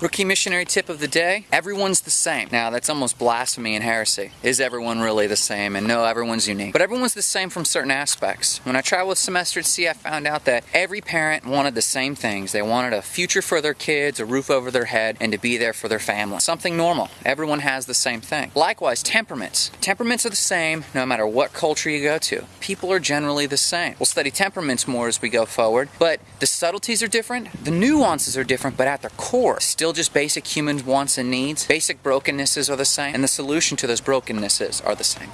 Rookie missionary tip of the day everyone's the same. Now, that's almost blasphemy and heresy. Is everyone really the same? And no, everyone's unique. But everyone's the same from certain aspects. When I traveled semester at sea, I found out that every parent wanted the same things. They wanted a future for their kids, a roof over their head, and to be there for their family. Something normal. Everyone has the same thing. Likewise, temperaments. Temperaments are the same no matter what culture you go to. People are generally the same. We'll study temperaments more as we go forward, but the subtleties are different, the nuances are different, but at their core, still still just basic human wants and needs. Basic brokennesses are the same, and the solution to those brokennesses are the same.